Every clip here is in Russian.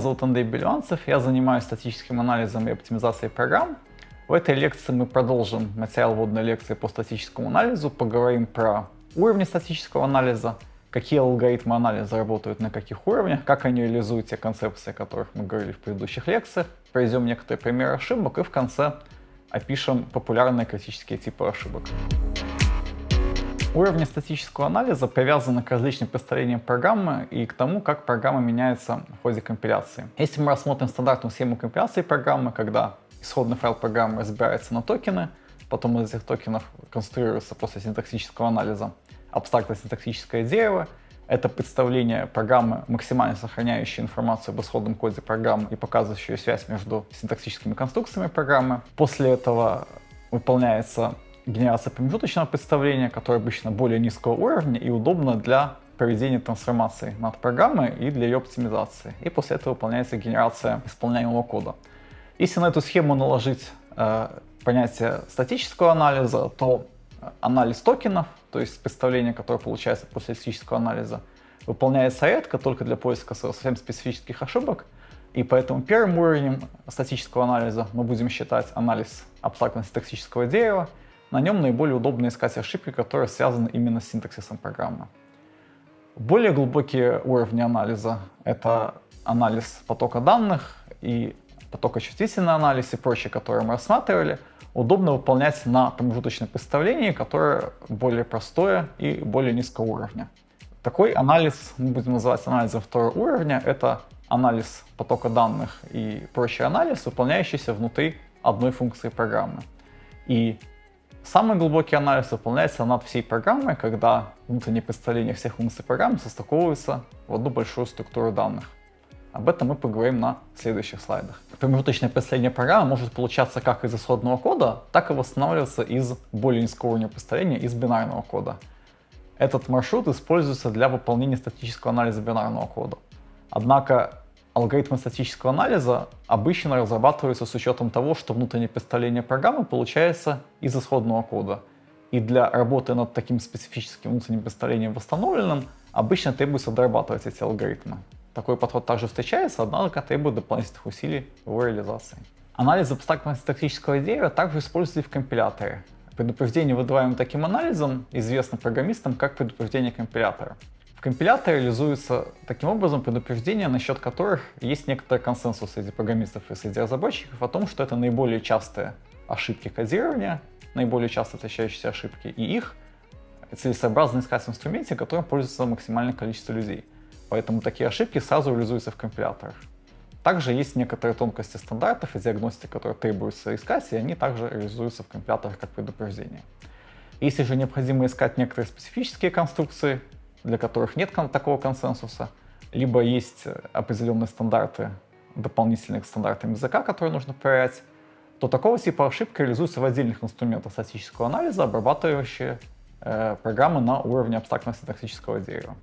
зовут Андрей Белюанцев, я занимаюсь статическим анализом и оптимизацией программ. В этой лекции мы продолжим материал вводной лекции по статическому анализу, поговорим про уровни статического анализа, какие алгоритмы анализа работают на каких уровнях, как они реализуют те концепции, о которых мы говорили в предыдущих лекциях, проведем некоторые примеры ошибок и в конце опишем популярные критические типы ошибок. Уровни статического анализа привязаны к различным представлениям программы и к тому, как программа меняется в ходе компиляции. Если мы рассмотрим стандартную схему компиляции программы, когда исходный файл программы разбирается на токены, потом из этих токенов конструируется после синтаксического анализа абстрактное синтаксическое дерево, это представление программы, максимально сохраняющей информацию об исходном коде программы и показывающую связь между синтаксическими конструкциями программы. После этого выполняется генерация промежуточного представления, которое обычно более низкого уровня и удобно для проведения трансформации над программой и для ее оптимизации. И после этого выполняется генерация исполняемого кода. Если на эту схему наложить э, понятие статического анализа, то анализ токенов, то есть представление, которое получается после статического анализа, выполняется редко только для поиска совсем специфических ошибок, и поэтому первым уровнем статического анализа мы будем считать анализ абстрактно-синтаксического дерева, на нем наиболее удобно искать ошибки, которые связаны именно с синтаксисом программы. Более глубокие уровни анализа — это анализ потока данных и потокочувствительный анализ и прочее, которые мы рассматривали, удобно выполнять на промежуточном представлении, которое более простое и более низкого уровня. Такой анализ мы будем называть анализом второго уровня. Это анализ потока данных и прочий анализ, выполняющийся внутри одной функции программы. И Самый глубокий анализ выполняется над всей программой, когда внутреннее представление всех функций программы состыковывается в одну большую структуру данных. Об этом мы поговорим на следующих слайдах. Промежуточное представление программы может получаться как из исходного кода, так и восстанавливаться из более низкого уровня представления, из бинарного кода. Этот маршрут используется для выполнения статического анализа бинарного кода. Однако Алгоритмы статического анализа обычно разрабатываются с учетом того, что внутреннее представление программы получается из исходного кода. И для работы над таким специфическим внутренним представлением восстановленным обычно требуется дорабатывать эти алгоритмы. Такой подход также встречается, однако требует дополнительных усилий в реализации. Анализ абстрактного синтаксического дерева также используется и в компиляторе. Предупреждение, выдаваемое таким анализом, известно программистам как предупреждение компилятора. В компиляторе реализуется таким образом предупреждения, насчет которых есть некоторый консенсус среди программистов и среди разработчиков о том, что это наиболее частые ошибки кодирования, наиболее часто встречающиеся ошибки, и их целесообразно искать в инструменте, которым пользуется максимальное количество людей. Поэтому такие ошибки сразу реализуются в компиляторах. Также есть некоторые тонкости стандартов и диагностики, которые требуется искать, и они также реализуются в компиляторах как предупреждение. Если же необходимо искать некоторые специфические конструкции, для которых нет такого консенсуса, либо есть определенные стандарты, дополнительные к стандартам языка, которые нужно проверять, то такого типа ошибка реализуется в отдельных инструментах статического анализа, обрабатывающие э, программы на уровне абстрактного синтаксического дерева.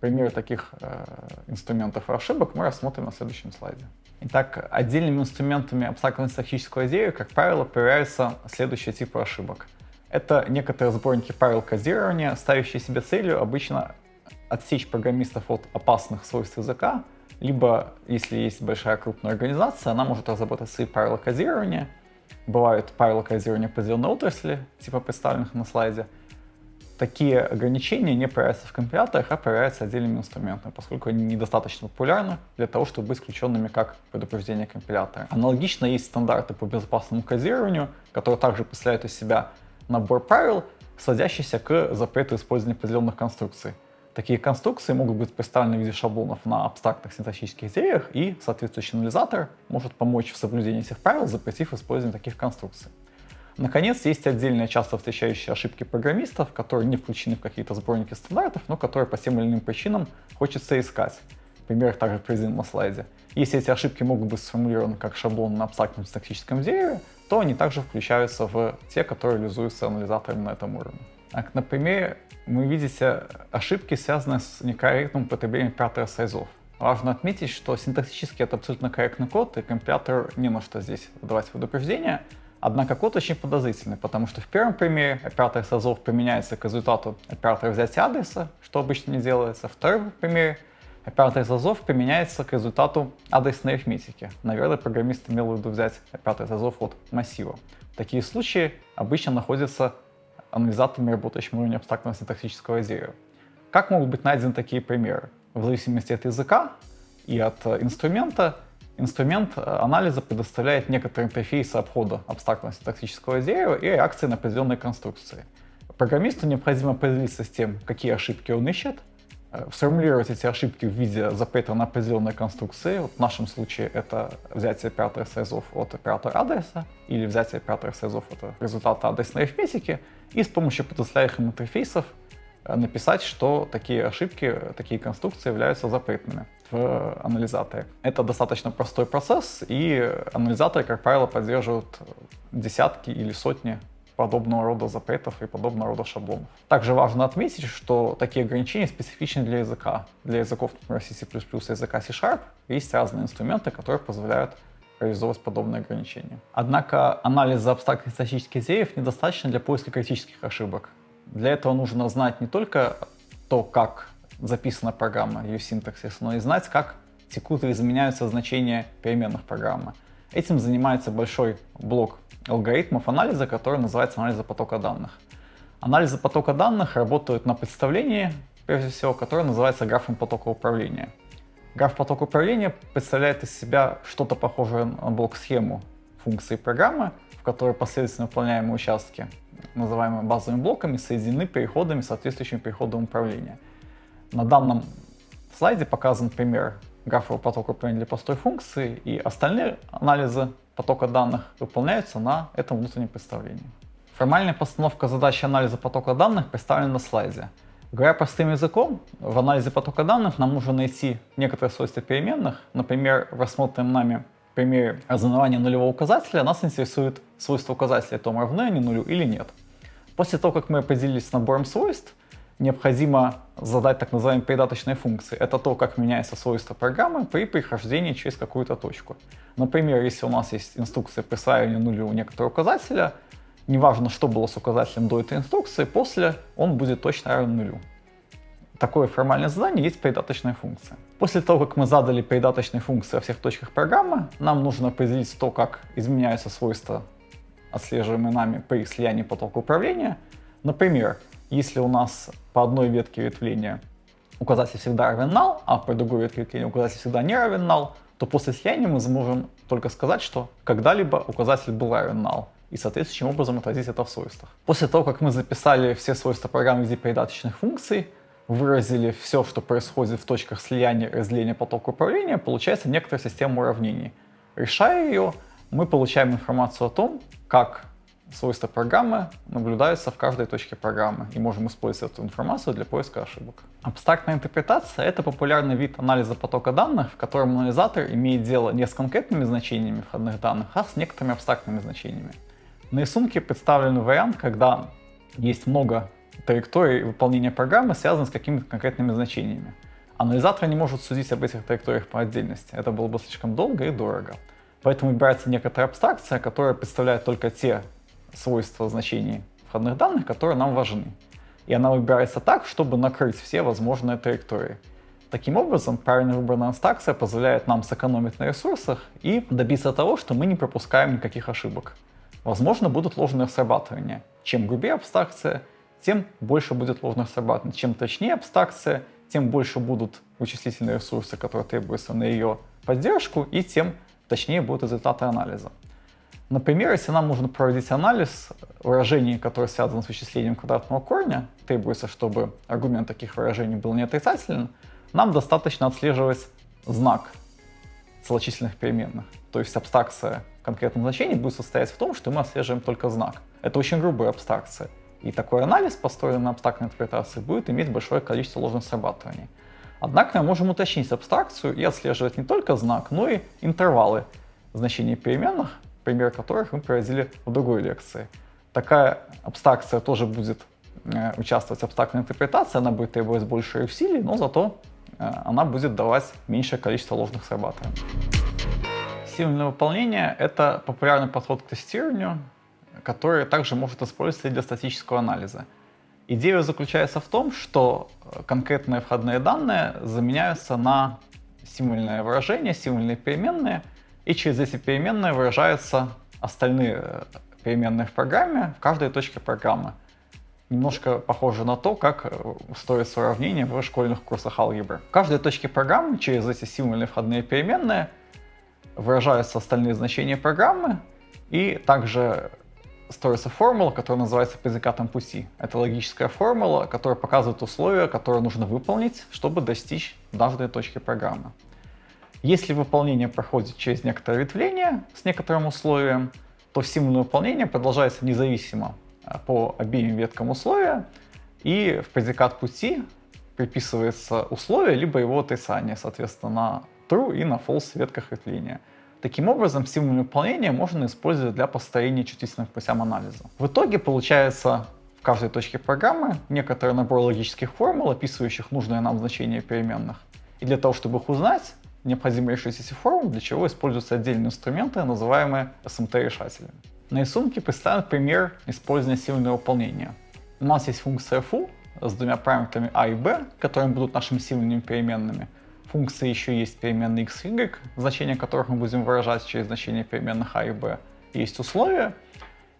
Примеры таких э, инструментов и ошибок мы рассмотрим на следующем слайде. Итак, отдельными инструментами абстрактного синтаксического дерева, как правило, проверяются следующие типы ошибок. Это некоторые сборники правил кодирования, ставящие себе целью обычно отсечь программистов от опасных свойств языка, либо, если есть большая крупная организация, она может разработать свои правила кодирования. Бывают правила кодирования определенной отрасли, типа представленных на слайде. Такие ограничения не проверяются в компиляторах, а проверяются отдельными инструментами, поскольку они недостаточно популярны для того, чтобы быть исключенными как предупреждение компилятора. Аналогично есть стандарты по безопасному кодированию, которые также представляют из себя набор правил, сводящийся к запрету использования определенных конструкций. Такие конструкции могут быть представлены в виде шаблонов на абстрактных синтаксических деревьях, и соответствующий анализатор может помочь в соблюдении этих правил, запретив использование таких конструкций. Наконец, есть отдельные часто встречающиеся ошибки программистов, которые не включены в какие-то сборники стандартов, но которые по тем или иным причинам хочется искать. Пример также приведен на слайде. Если эти ошибки могут быть сформулированы как шаблон на абстрактном синтаксическом дереве, то они также включаются в те, которые реализуются анализатором на этом уровне. Так, на примере вы видите ошибки, связанные с некорректным употреблением оператора сайзов. Важно отметить, что синтаксически это абсолютно корректный код, и компилятор не на что здесь выдавать предупреждения. Однако код очень подозрительный, потому что в первом примере оператор сайзов применяется к результату оператора взятия адреса, что обычно не делается. В втором примере Оператор из применяется к результату адресной арифметики. Наверное, программист имел в виду взять оператор из от массива. Такие случаи обычно находятся анализаторами, работающими на уровне абстрактного синтаксического дерева. Как могут быть найдены такие примеры? В зависимости от языка и от э, инструмента, инструмент э, анализа предоставляет некоторые интерфейсы обхода абстрактного синтаксического дерева и реакции на определенные конструкции. Программисту необходимо определиться с тем, какие ошибки он ищет, сформулировать эти ошибки в виде запрета на определенные конструкции. Вот в нашем случае это взятие оператора сайзов от оператора адреса или взятие оператора сайзов от результата адресной арифметики и с помощью предоставляемых интерфейсов э, написать, что такие ошибки, такие конструкции являются запретными в анализаторе. Это достаточно простой процесс, и анализаторы, как правило, поддерживают десятки или сотни подобного рода запретов и подобного рода шаблонов. Также важно отметить, что такие ограничения специфичны для языка. Для языков, например, C++ и языка C-Sharp есть разные инструменты, которые позволяют реализовывать подобные ограничения. Однако анализа абстрактных статических идеев недостаточно для поиска критических ошибок. Для этого нужно знать не только то, как записана программа, ее синтаксис, но и знать, как текут и изменяются значения переменных программы. Этим занимается большой блок алгоритмов анализа, который называется анализа потока данных. Анализы потока данных работают на представлении, прежде всего, которое называется графом потока управления. Граф потока управления представляет из себя что-то похожее на блок-схему функции программы, в которой последовательно выполняемые участки, называемые базовыми блоками, соединены переходами, соответствующими переходам управления. На данном слайде показан пример графового потока управления для простой функции, и остальные анализы потока данных выполняются на этом внутреннем представлении. Формальная постановка задачи анализа потока данных представлена на слайде. Говоря простым языком, в анализе потока данных нам нужно найти некоторые свойства переменных. Например, в рассмотренном нами примере разнования нулевого указателя нас интересует свойство указателя, то равны они нулю или нет. После того, как мы определились с набором свойств, необходимо задать так называемые передаточные функции. Это то, как меняется свойство программы при прохождении через какую-то точку. Например, если у нас есть инструкция присваивания нулю некоторого указателя, неважно, что было с указателем до этой инструкции, после он будет точно равен нулю. Такое формальное задание есть передаточная функция. После того, как мы задали передаточные функции во всех точках программы, нам нужно определить то, как изменяются свойства, отслеживаемые нами при слиянии потока управления. Например, если у нас по одной ветке ветвления указатель всегда равен null, а по другой ветке ветвления указатель всегда не равен null, то после слияния мы сможем только сказать, что когда-либо указатель был равен null и соответствующим образом отразить это в свойствах. После того, как мы записали все свойства программы в виде передаточных функций, выразили все, что происходит в точках слияния и разделения потока управления, получается некоторая система уравнений. Решая ее, мы получаем информацию о том, как свойства программы наблюдаются в каждой точке программы и можем использовать эту информацию для поиска ошибок. Абстрактная интерпретация — это популярный вид анализа потока данных, в котором анализатор имеет дело не с конкретными значениями входных данных, а с некоторыми абстрактными значениями. На рисунке представлен вариант, когда есть много траекторий выполнения программы, связанных с какими-то конкретными значениями. Анализатор не может судить об этих траекториях по отдельности. Это было бы слишком долго и дорого. Поэтому выбирается некоторая абстракция, которая представляет только те свойства значений входных данных, которые нам важны. И она выбирается так, чтобы накрыть все возможные траектории. Таким образом, правильно выбранная абстракция позволяет нам сэкономить на ресурсах и добиться того, что мы не пропускаем никаких ошибок. Возможно, будут ложные срабатывания. Чем грубее абстракция, тем больше будет ложных срабатываний. Чем точнее абстракция, тем больше будут вычислительные ресурсы, которые требуются на ее поддержку, и тем точнее будут результаты анализа. Например, если нам нужно проводить анализ выражений, которые связаны с вычислением квадратного корня, требуется, чтобы аргумент таких выражений был не нам достаточно отслеживать знак целочисленных переменных. То есть абстракция конкретного значения будет состоять в том, что мы отслеживаем только знак. Это очень грубая абстракция. И такой анализ, построенный на абстрактной интерпретации, будет иметь большое количество ложных срабатываний. Однако мы можем уточнить абстракцию и отслеживать не только знак, но и интервалы значений переменных, пример которых мы приводили в другой лекции. Такая абстракция тоже будет э, участвовать в абстрактной интерпретации, она будет требовать больше усилий, но зато э, она будет давать меньшее количество ложных срабатываний. Сильное выполнение — это популярный подход к тестированию, который также может использоваться для статического анализа. Идея заключается в том, что э, конкретные входные данные заменяются на символьное выражение, символьные переменные, и через эти переменные выражаются остальные э, переменные в программе в каждой точке программы. Немножко похоже на то, как э, строится уравнение в школьных курсах алгебры. В каждой точке программы через эти символьные входные переменные выражаются остальные значения программы, и также строится формула, которая называется предикатом пути. Это логическая формула, которая показывает условия, которые нужно выполнить, чтобы достичь данной точки программы. Если выполнение проходит через некоторое ветвление с некоторым условием, то символьное выполнение продолжается независимо а, по обеим веткам условия, и в предикат пути приписывается условие, либо его отрицание, соответственно, на true и на false ветках ветвления. Таким образом, символьное выполнение можно использовать для построения чувствительных путям анализа. В итоге получается в каждой точке программы некоторый набор логических формул, описывающих нужное нам значение переменных. И для того, чтобы их узнать, необходимо решить эти для чего используются отдельные инструменты, называемые SMT-решателями. На рисунке представлен пример использования символьного выполнения. У нас есть функция foo с двумя параметрами a и b, которые будут нашими символьными переменными. Функции еще есть переменные x и y, значения которых мы будем выражать через значение переменных a и b. Есть условия,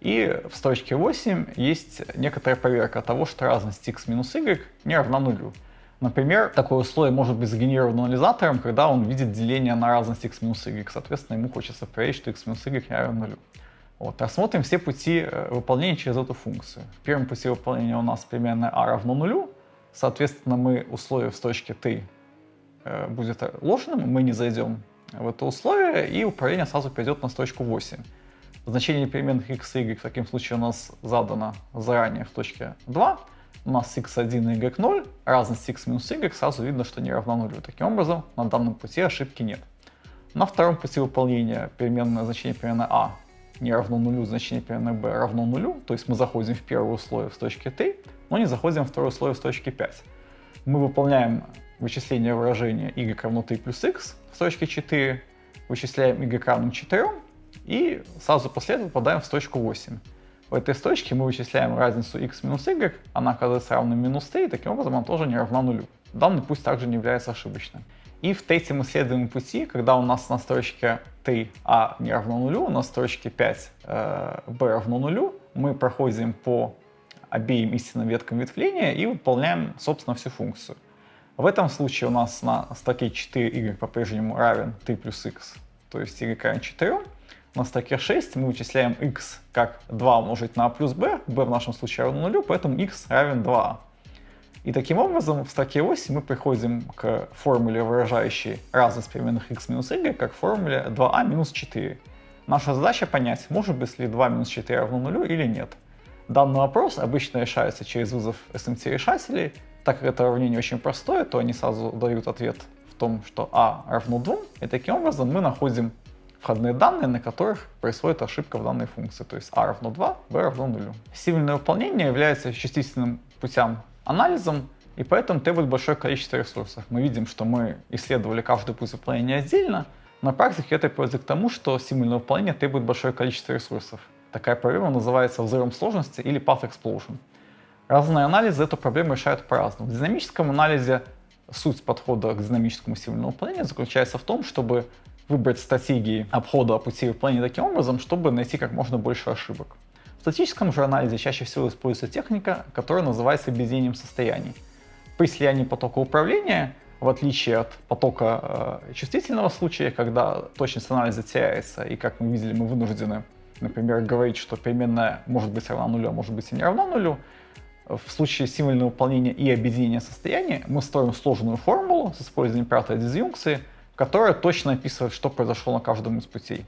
и в строчке 8 есть некоторая проверка того, что разность x минус y не равна нулю. Например, такое условие может быть сгенерировано анализатором, когда он видит деление на разность x минус y. Соответственно, ему хочется проверить, что x минус y равен нулю. Вот. Рассмотрим все пути э, выполнения через эту функцию. В первом пути выполнения у нас переменная a равно нулю. Соответственно, мы условие в точке t э, будет ложным, мы не зайдем в это условие, и управление сразу пойдет на строчку 8. Значение переменных x и y в таком случае у нас задано заранее в точке 2 у нас x1 и y0, разность x минус y сразу видно, что не равна нулю. Таким образом, на данном пути ошибки нет. На втором пути выполнения переменное значение переменной a не равно нулю, значение переменной b равно нулю, то есть мы заходим в первое условие в точке t, но не заходим в второе условие в точке 5. Мы выполняем вычисление выражения y равно 3 плюс x в точке 4, вычисляем y равным 4 и сразу после этого попадаем в точку 8. В этой строчке мы вычисляем разницу x минус y, она оказывается равной минус t, и таким образом она тоже не равна нулю. Данный путь также не является ошибочным. И в третьем исследуемом пути, когда у нас на строчке 3 а не равно нулю, на строчке 5 э, равно нулю, мы проходим по обеим истинным веткам ветвления и выполняем, собственно, всю функцию. В этом случае у нас на строке 4 y по-прежнему равен 3 плюс x, то есть y равен 4, на строке 6 мы вычисляем x как 2 умножить на a плюс b, b в нашем случае равно нулю, поэтому x равен 2. И таким образом в строке 8 мы приходим к формуле, выражающей разность переменных x минус y, как формуле 2a минус 4. Наша задача понять, может быть ли 2 минус 4 равно нулю или нет. Данный вопрос обычно решается через вызов SMT-решателей. Так как это уравнение очень простое, то они сразу дают ответ в том, что a равно 2, и таким образом мы находим входные данные, на которых происходит ошибка в данной функции, то есть a равно 2, b равно 0. Символьное выполнение является чувствительным путем анализом, и поэтому требует большое количество ресурсов. Мы видим, что мы исследовали каждый путь выполнения отдельно, на практике это приводит к тому, что символьное выполнение требует большое количество ресурсов. Такая проблема называется взрывом сложности или path explosion. Разные анализы эту проблему решают по-разному. В динамическом анализе суть подхода к динамическому символьному выполнению заключается в том, чтобы выбрать стратегии обхода пути выполнения таким образом, чтобы найти как можно больше ошибок. В статическом же анализе чаще всего используется техника, которая называется объединением состояний. При слиянии потока управления, в отличие от потока э, чувствительного случая, когда точность анализа теряется, и как мы видели, мы вынуждены, например, говорить, что переменная может быть равна нулю, а может быть и не равна нулю, в случае символьного выполнения и объединения состояний мы строим сложную формулу с использованием оператора дизъюнкции, которая точно описывает, что произошло на каждом из путей.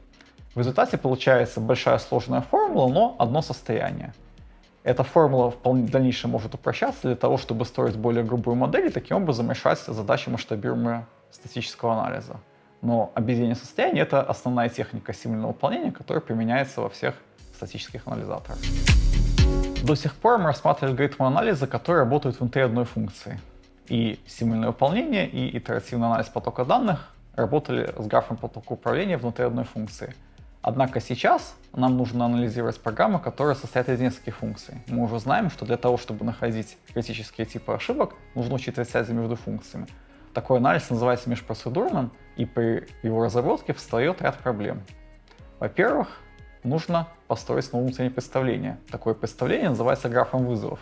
В результате получается большая сложная формула, но одно состояние. Эта формула в дальнейшем может упрощаться для того, чтобы строить более грубую модель и таким образом решать задачи масштабируемого статического анализа. Но объединение состояний — это основная техника символьного выполнения, которая применяется во всех статических анализаторах. До сих пор мы рассматривали алгоритмы анализа, которые работают внутри одной функции. И символьное выполнение, и итеративный анализ потока данных работали с графом потока управления внутри одной функции. Однако сейчас нам нужно анализировать программы, которые состоят из нескольких функций. Мы уже знаем, что для того, чтобы находить критические типы ошибок, нужно учитывать связи между функциями. Такой анализ называется межпроцедурным, и при его разработке встает ряд проблем. Во-первых, нужно построить снова внутреннее представление. Такое представление называется графом вызовов.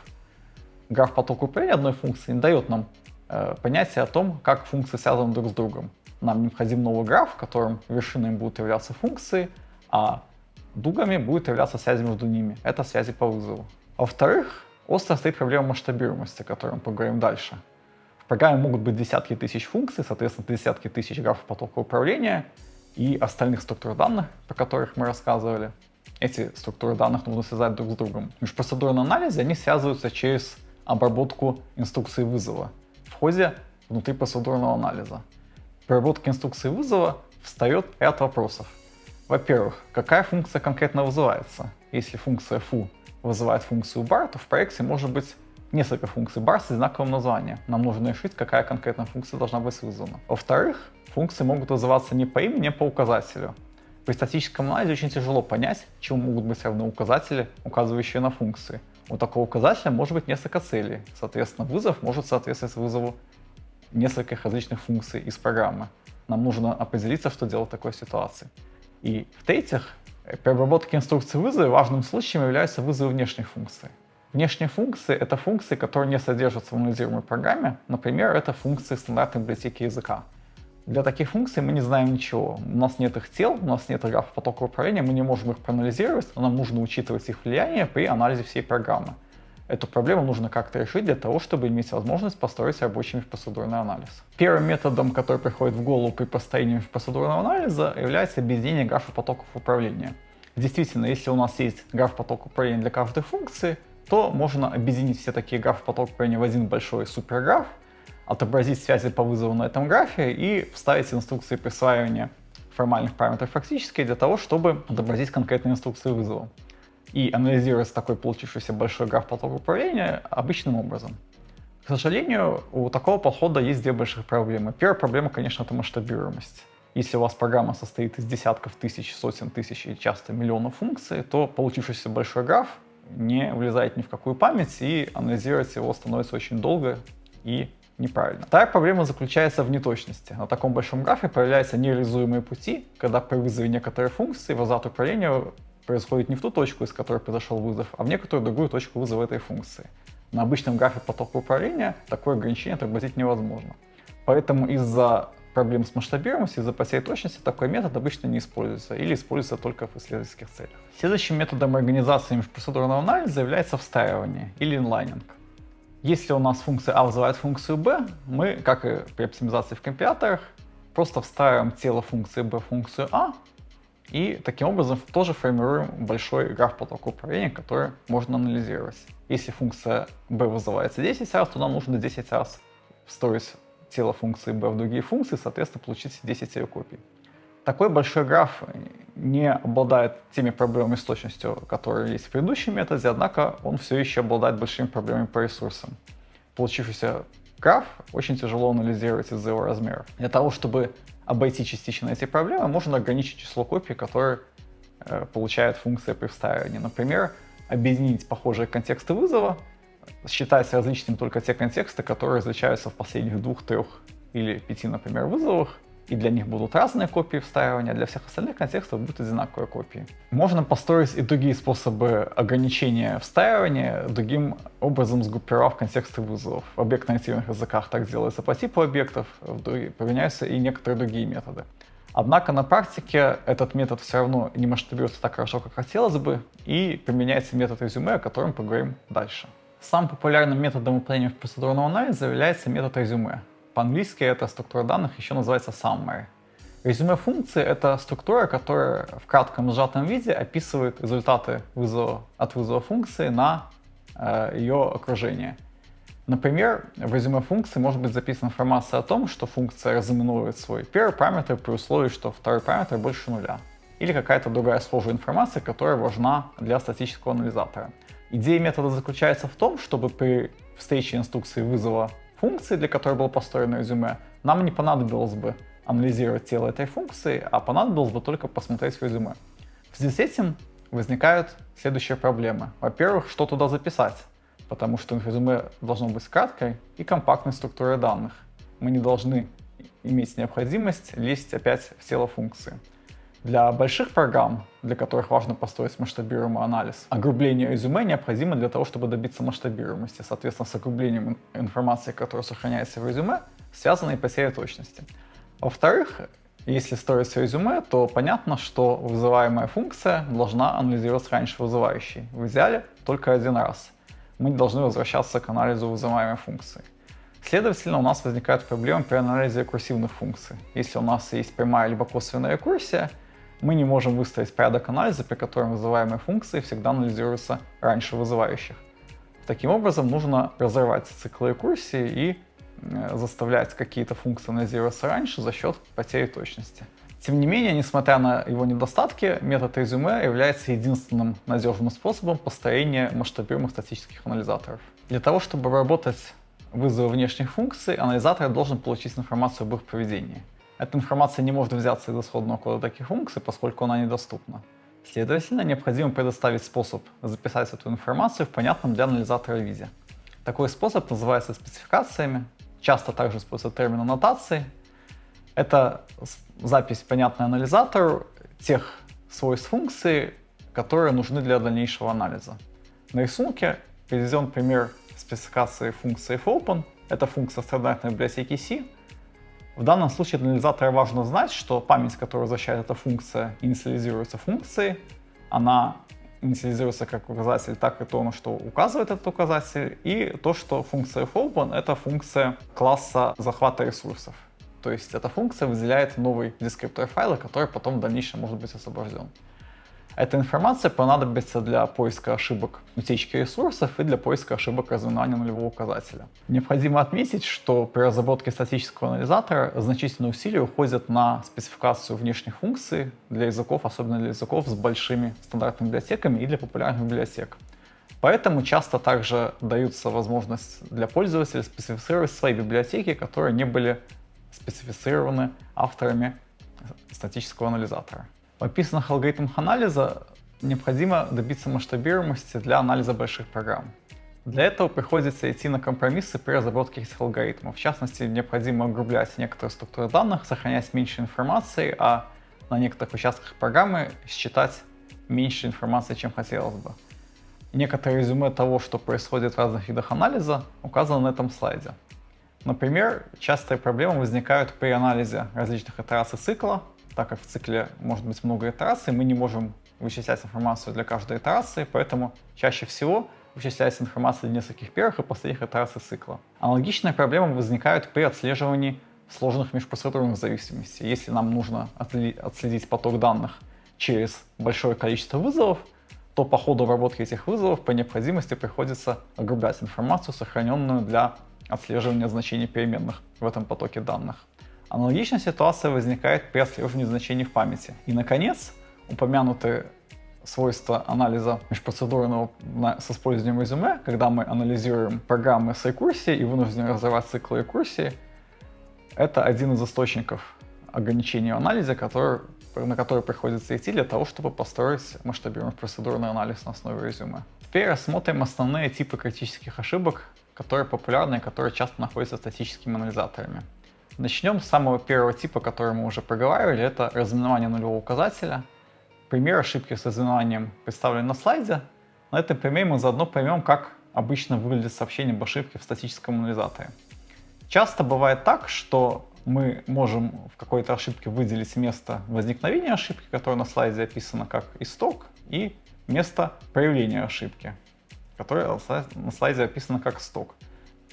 Граф потока управления одной функции не дает нам э, понятие о том, как функции связаны друг с другом. Нам необходим новый граф, в котором вершинами будут являться функции, а дугами будет являться связь между ними. Это связи по вызову. Во-вторых, остро стоит проблема масштабируемости, о которой мы поговорим дальше. В программе могут быть десятки тысяч функций, соответственно, десятки тысяч графов потока управления и остальных структур данных, про которых мы рассказывали. Эти структуры данных нужно связать друг с другом. В межпроцедурном анализе они связываются через обработку инструкции вызова в ходе внутрипроцедурного анализа. При обработке инструкции вызова встает ряд вопросов. Во-первых, какая функция конкретно вызывается? Если функция foo вызывает функцию bar, то в проекте может быть несколько функций bar с одинаковым названием. Нам нужно решить, какая конкретная функция должна быть вызвана. Во-вторых, функции могут вызываться не по имени, а по указателю. При статическом анализе очень тяжело понять, чему могут быть равны указатели, указывающие на функции. У такого указателя может быть несколько целей. Соответственно, вызов может соответствовать вызову нескольких различных функций из программы. Нам нужно определиться, что делать в такой ситуации. И в-третьих, при обработке инструкции вызова важным случаем являются вызовы внешних функций. Внешние функции — это функции, которые не содержатся в анализируемой программе. Например, это функции стандартной библиотеки языка. Для таких функций мы не знаем ничего. У нас нет их тел, у нас нет графа потока управления, мы не можем их проанализировать, но нам нужно учитывать их влияние при анализе всей программы. Эту проблему нужно как-то решить для того, чтобы иметь возможность построить рабочий межпроцедурный анализ. Первым методом, который приходит в голову при построении межпроцедурного анализа, является объединение графа потоков управления. Действительно, если у нас есть граф потока управления для каждой функции, то можно объединить все такие графы потока управления в один большой суперграф, отобразить связи по вызову на этом графе и вставить инструкции присваивания формальных параметров фактически для того, чтобы отобразить конкретные инструкции вызова и анализировать такой получившийся большой граф потока управления обычным образом. К сожалению, у такого подхода есть две больших проблемы. Первая проблема, конечно, это масштабируемость. Если у вас программа состоит из десятков тысяч, сотен тысяч и часто миллионов функций, то получившийся большой граф не влезает ни в какую память, и анализировать его становится очень долго и неправильно. Вторая проблема заключается в неточности. На таком большом графе появляются нереализуемые пути, когда при вызове некоторой функции возврат управления происходит не в ту точку, из которой произошел вызов, а в некоторую другую точку вызова этой функции. На обычном графе потока управления такое ограничение отобразить невозможно. Поэтому из-за проблем с масштабируемостью, из-за потери точности такой метод обычно не используется или используется только в исследовательских целях. Следующим методом организации межпроцедурного анализа является встраивание или инлайнинг. Если у нас функция А вызывает функцию B, мы, как и при оптимизации в компиляторах, просто встраиваем тело функции B в функцию А и таким образом тоже формируем большой граф потока управления, который можно анализировать. Если функция b вызывается 10 раз, то нам нужно 10 раз встроить тело функции b в другие функции, соответственно, получить 10 ее копий. Такой большой граф не обладает теми проблемами с точностью, которые есть в предыдущем методе, однако он все еще обладает большими проблемами по ресурсам. Получившийся граф очень тяжело анализировать из-за его размера. Для того, чтобы обойти частично эти проблемы, можно ограничить число копий, которые э, получает функция при встраивании. Например, объединить похожие контексты вызова, считать различными только те контексты, которые различаются в последних двух, трех или пяти, например, вызовах, и для них будут разные копии встраивания, для всех остальных контекстов будут одинаковые копии. Можно построить и другие способы ограничения встраивания, другим образом сгруппировав контексты вызовов. В объектно-ориентированных языках так делается по типу объектов, применяются и некоторые другие методы. Однако на практике этот метод все равно не масштабируется так хорошо, как хотелось бы, и применяется метод резюме, о котором поговорим дальше. Самым популярным методом выполнения процедурного анализа является метод резюме. По-английски эта структура данных еще называется summary. Резюме функции — это структура, которая в кратком сжатом виде описывает результаты вызова, от вызова функции на э, ее окружение. Например, в резюме функции может быть записана информация о том, что функция разыменует свой первый параметр при условии, что второй параметр больше нуля. Или какая-то другая схожая информация, которая важна для статического анализатора. Идея метода заключается в том, чтобы при встрече инструкции вызова функции, для которой было построено резюме, нам не понадобилось бы анализировать тело этой функции, а понадобилось бы только посмотреть резюме. В связи с этим возникают следующие проблемы. Во-первых, что туда записать? Потому что резюме должно быть краткой и компактной структурой данных. Мы не должны иметь необходимость лезть опять в тело функции. Для больших программ, для которых важно построить масштабируемый анализ, огрубление резюме необходимо для того, чтобы добиться масштабируемости. Соответственно, с огрублением информации, которая сохраняется в резюме, связана и потеря точности. Во-вторых, если строится резюме, то понятно, что вызываемая функция должна анализироваться раньше вызывающей. В идеале только один раз. Мы не должны возвращаться к анализу вызываемой функции. Следовательно, у нас возникают проблемы при анализе рекурсивных функций. Если у нас есть прямая либо косвенная рекурсия, мы не можем выстроить порядок анализа, при котором вызываемые функции всегда анализируются раньше вызывающих. Таким образом, нужно разорвать цикл рекурсии и э, заставлять какие-то функции анализироваться раньше за счет потери точности. Тем не менее, несмотря на его недостатки, метод резюме является единственным надежным способом построения масштабируемых статических анализаторов. Для того, чтобы работать вызовы внешних функций, анализатор должен получить информацию об их поведении. Эта информация не может взяться из исходного кода таких функций, поскольку она недоступна. Следовательно, необходимо предоставить способ записать эту информацию в понятном для анализатора виде. Такой способ называется спецификациями, часто также используется термин аннотации. Это запись, понятная анализатору, тех свойств функции, которые нужны для дальнейшего анализа. На рисунке приведен пример спецификации функции fopen. Это функция стандартной библиотеки C, в данном случае для анализатора важно знать, что память, которую возвращает эта функция, инициализируется функцией. Она инициализируется как указатель, так и то, на что указывает этот указатель, и то, что функция fopen — это функция класса захвата ресурсов. То есть эта функция выделяет новый дескриптор файла, который потом в дальнейшем может быть освобожден. Эта информация понадобится для поиска ошибок утечки ресурсов и для поиска ошибок разминания нулевого указателя. Необходимо отметить, что при разработке статического анализатора значительные усилия уходят на спецификацию внешних функций для языков, особенно для языков с большими стандартными библиотеками и для популярных библиотек. Поэтому часто также даются возможность для пользователя специфицировать свои библиотеки, которые не были специфицированы авторами статического анализатора. В описанных алгоритмах анализа необходимо добиться масштабируемости для анализа больших программ. Для этого приходится идти на компромиссы при разработке этих алгоритмов. В частности, необходимо огрублять некоторые структуры данных, сохранять меньше информации, а на некоторых участках программы считать меньше информации, чем хотелось бы. Некоторые резюме того, что происходит в разных видах анализа, указаны на этом слайде. Например, частые проблемы возникают при анализе различных итераций цикла, так как в цикле может быть много итераций, мы не можем вычислять информацию для каждой итерации, поэтому чаще всего вычисляется информация для нескольких первых и последних итераций цикла. Аналогичная проблема возникает при отслеживании сложных межпроцедурных зависимостей. Если нам нужно отследить поток данных через большое количество вызовов, то по ходу обработки этих вызовов по необходимости приходится огрублять информацию, сохраненную для отслеживания значений переменных в этом потоке данных. Аналогичная ситуация возникает при отслеживании значений в памяти. И, наконец, упомянутые свойства анализа межпроцедурного с использованием резюме, когда мы анализируем программы с рекурсией и вынуждены разорвать цикл рекурсии, это один из источников ограничений в анализе, который, на который приходится идти для того, чтобы построить масштабируемый процедурный анализ на основе резюме. Теперь рассмотрим основные типы критических ошибок, которые популярны и которые часто находятся статическими анализаторами. Начнем с самого первого типа, который мы уже проговаривали, это разминание нулевого указателя. Пример ошибки с разминованием представлен на слайде. На этом примере мы заодно поймем, как обычно выглядит сообщение об ошибке в статическом анализаторе. Часто бывает так, что мы можем в какой-то ошибке выделить место возникновения ошибки, которое на слайде описано как исток, и место проявления ошибки, которое на слайде описано как сток.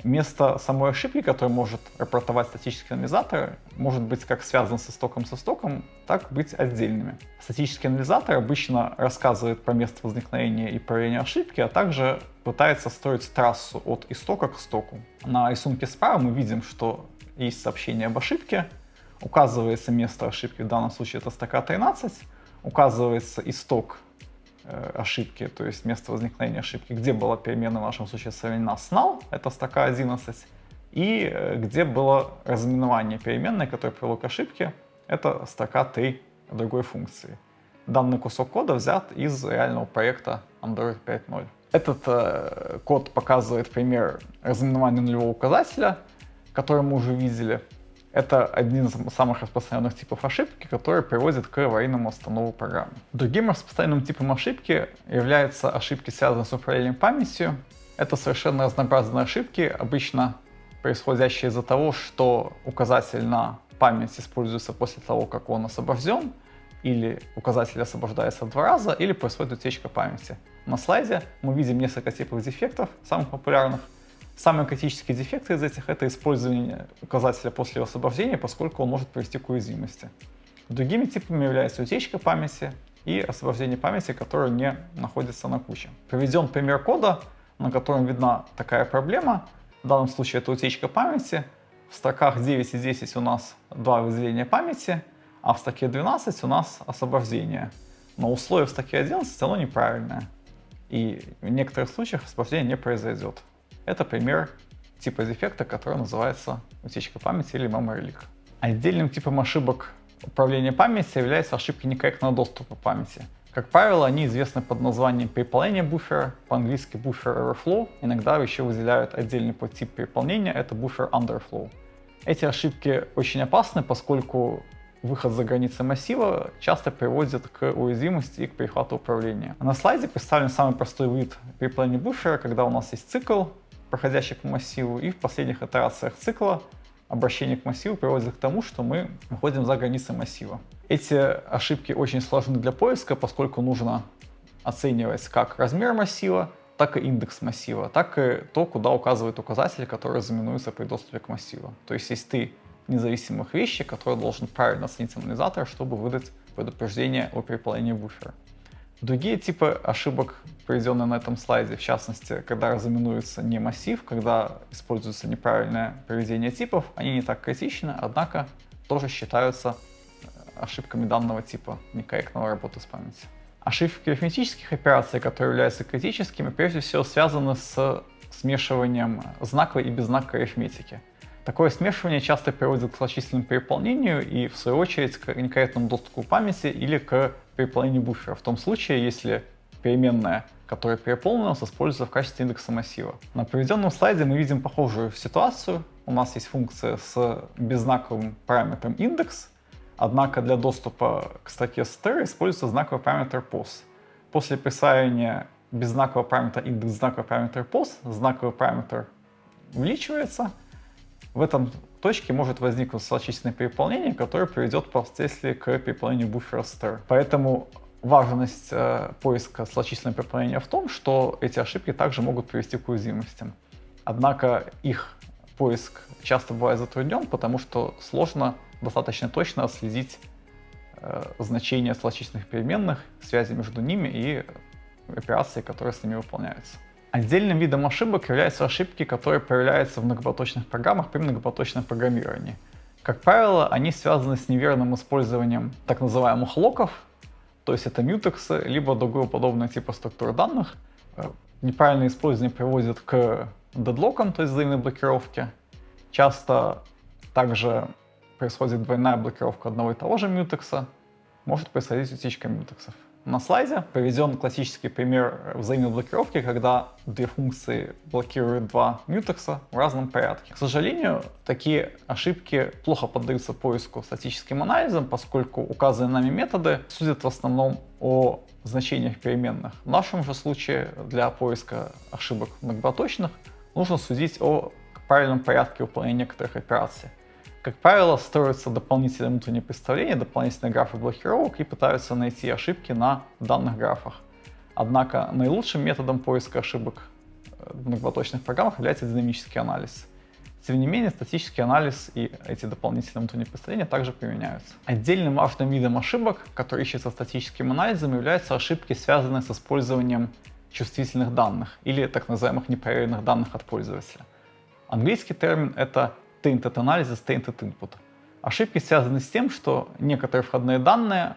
Место самой ошибки, которую может рапортовать статический анализатор, может быть как связан со стоком со стоком, так быть отдельными. Статический анализатор обычно рассказывает про место возникновения и проявления ошибки, а также пытается строить трассу от истока к стоку. На рисунке справа мы видим, что есть сообщение об ошибке, указывается место ошибки, в данном случае это строка 13, указывается исток ошибки, то есть место возникновения ошибки, где была перемена в нашем случае современна null, это строка 11, и э, где было разминование переменной, которая привело к ошибке, это строка 3 другой функции. данный кусок кода взят из реального проекта Android 5.0. Этот э, код показывает пример разыменования нулевого указателя, который мы уже видели. Это один из самых распространенных типов ошибки, который приводит к аварийному останову программы. Другим распространенным типом ошибки являются ошибки, связанные с управлением памятью. Это совершенно разнообразные ошибки, обычно происходящие из-за того, что указатель на память используется после того, как он освобожден, или указатель освобождается два раза, или происходит утечка памяти. На слайде мы видим несколько типов дефектов, самых популярных. Самые критические дефекты из этих — это использование указателя после его освобождения, поскольку он может привести к уязвимости. Другими типами являются утечка памяти и освобождение памяти, которое не находится на куче. Приведен пример кода, на котором видна такая проблема. В данном случае это утечка памяти. В строках 9 и 10 у нас два выделения памяти — а в стаке 12 у нас освобождение. Но условие в стаке 11 оно неправильное. И в некоторых случаях освобождение не произойдет. Это пример типа дефекта, который называется утечка памяти или memory leak. Отдельным типом ошибок управления памятью являются ошибки некорректного доступа памяти. Как правило, они известны под названием переполнения буфера, по-английски буфер overflow. Иногда еще выделяют отдельный подтип переполнения, это буфер underflow. Эти ошибки очень опасны, поскольку выход за границы массива часто приводит к уязвимости и к перехвату управления. На слайде представлен самый простой вид перепланения буфера, когда у нас есть цикл, проходящий по массиву, и в последних итерациях цикла обращение к массиву приводит к тому, что мы выходим за границы массива. Эти ошибки очень сложны для поиска, поскольку нужно оценивать как размер массива, так и индекс массива, так и то, куда указывает указатель, который заменуется при доступе к массиву. То есть, если ты независимых вещей, которые должен правильно оценить анализатор, чтобы выдать предупреждение о переполнении буфера. Другие типы ошибок, приведенные на этом слайде, в частности, когда разыменуется не массив, когда используется неправильное поведение типов, они не так критичны, однако тоже считаются э, ошибками данного типа некорректного работы с памятью. Ошибки арифметических операций, которые являются критическими, прежде всего связаны с смешиванием знаковой и беззнаковой арифметики. Такое смешивание часто приводит к злочисленному переполнению и, в свою очередь, к некорректному доступу к памяти или к переполнению буфера, в том случае, если переменная, которая переполнилась, используется в качестве индекса массива. На приведенном слайде мы видим похожую ситуацию. У нас есть функция с беззнаковым параметром индекс, однако для доступа к строке str используется знаковый параметр pos. После присваивания беззнакового параметра индекс знакового параметра pos, знаковый параметр увеличивается — в этом точке может возникнуть злочисленное переполнение, которое приведет впоследствии к переполнению буфера stir. Поэтому важность э, поиска злочисленного переполнения в том, что эти ошибки также могут привести к уязвимостям. Однако их поиск часто бывает затруднен, потому что сложно достаточно точно отследить э, значение злочисленных переменных, связи между ними и операции, которые с ними выполняются. Отдельным видом ошибок являются ошибки, которые появляются в многопоточных программах при многопоточном программировании. Как правило, они связаны с неверным использованием так называемых локов, то есть это мютексы, либо другого подобного типа структур данных. Э, неправильное использование приводит к дедлокам, то есть взаимной блокировке. Часто также происходит двойная блокировка одного и того же мютекса, может происходить утечка мютексов. На слайде приведен классический пример взаимной блокировки, когда две функции блокируют два мютекса в разном порядке. К сожалению, такие ошибки плохо поддаются поиску статическим анализом, поскольку указанные нами методы судят в основном о значениях переменных. В нашем же случае для поиска ошибок многопоточных нужно судить о правильном порядке выполнения некоторых операций. Как правило, строятся дополнительные внутренние представления, дополнительные графы блокировок и пытаются найти ошибки на данных графах. Однако наилучшим методом поиска ошибок э, в многопоточных программах является динамический анализ. Тем не менее, статический анализ и эти дополнительные внутренние представления также применяются. Отдельным важным видом ошибок, который ищется статическим анализом, являются ошибки, связанные с использованием чувствительных данных или так называемых непроверенных данных от пользователя. Английский термин — это tainted анализа, tainted input. Ошибки связаны с тем, что некоторые входные данные,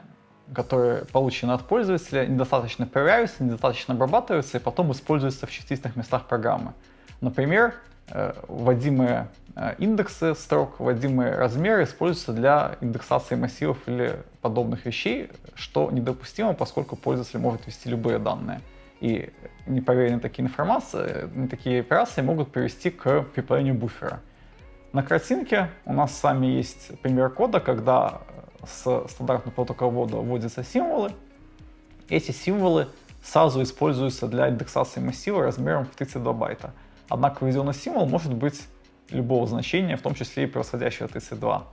которые получены от пользователя, недостаточно проверяются, недостаточно обрабатываются и потом используются в частичных местах программы. Например, э, вводимые э, индексы строк, вводимые размеры используются для индексации массивов или подобных вещей, что недопустимо, поскольку пользователь может ввести любые данные. И непроверенные такие информации, такие операции могут привести к переполнению буфера. На картинке у нас с вами есть пример кода, когда с стандартного протокола ввода вводятся символы. Эти символы сразу используются для индексации массива размером в 32 байта. Однако введенный символ может быть любого значения, в том числе и превосходящего 32.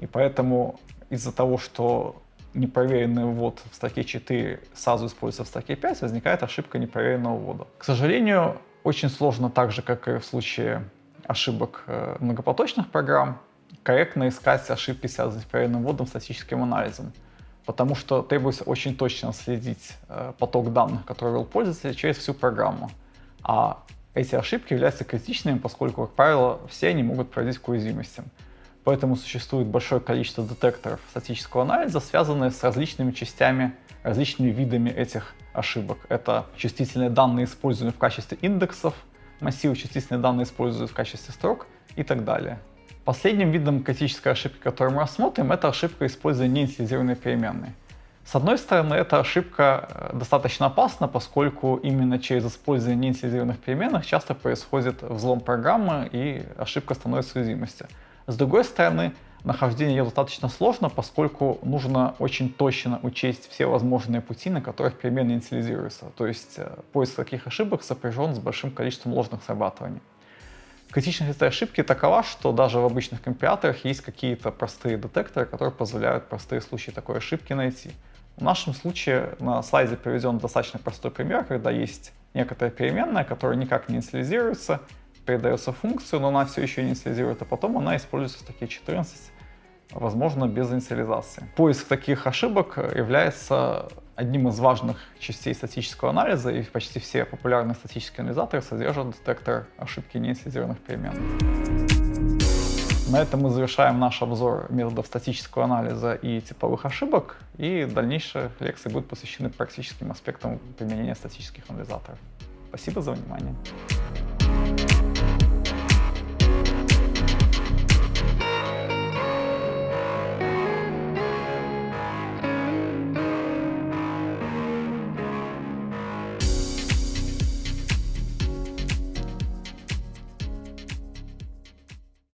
И поэтому из-за того, что непроверенный ввод в строке 4 сразу используется в строке 5, возникает ошибка непроверенного ввода. К сожалению, очень сложно, так же как и в случае ошибок э, многопоточных программ, корректно искать ошибки, связанные с проверенным вводом статическим анализом. Потому что требуется очень точно следить э, поток данных, который ввел пользователь, через всю программу. А эти ошибки являются критичными, поскольку, как правило, все они могут приводить к уязвимостям. Поэтому существует большое количество детекторов статического анализа, связанные с различными частями, различными видами этих ошибок. Это чувствительные данные, используемые в качестве индексов, массивы чувствительные данные используют в качестве строк и так далее. Последним видом критической ошибки, которую мы рассмотрим, это ошибка использования неинициализированной переменной. С одной стороны, эта ошибка э, достаточно опасна, поскольку именно через использование неинициализированных переменных часто происходит взлом программы и ошибка становится уязвимостью. С другой стороны, нахождение ее достаточно сложно, поскольку нужно очень точно учесть все возможные пути, на которых перемены инициализируются. То есть э, поиск таких ошибок сопряжен с большим количеством ложных срабатываний. Критичность этой ошибки такова, что даже в обычных компиляторах есть какие-то простые детекторы, которые позволяют простые случаи такой ошибки найти. В нашем случае на слайде приведен достаточно простой пример, когда есть некоторая переменная, которая никак не инициализируется, передается функцию, но она все еще инициализирует, а потом она используется в строке 14, возможно, без инициализации. Поиск таких ошибок является одним из важных частей статического анализа, и почти все популярные статические анализаторы содержат детектор ошибки неинициализированных переменных. На этом мы завершаем наш обзор методов статического анализа и типовых ошибок, и дальнейшие лекции будут посвящены практическим аспектам применения статических анализаторов. Спасибо за внимание.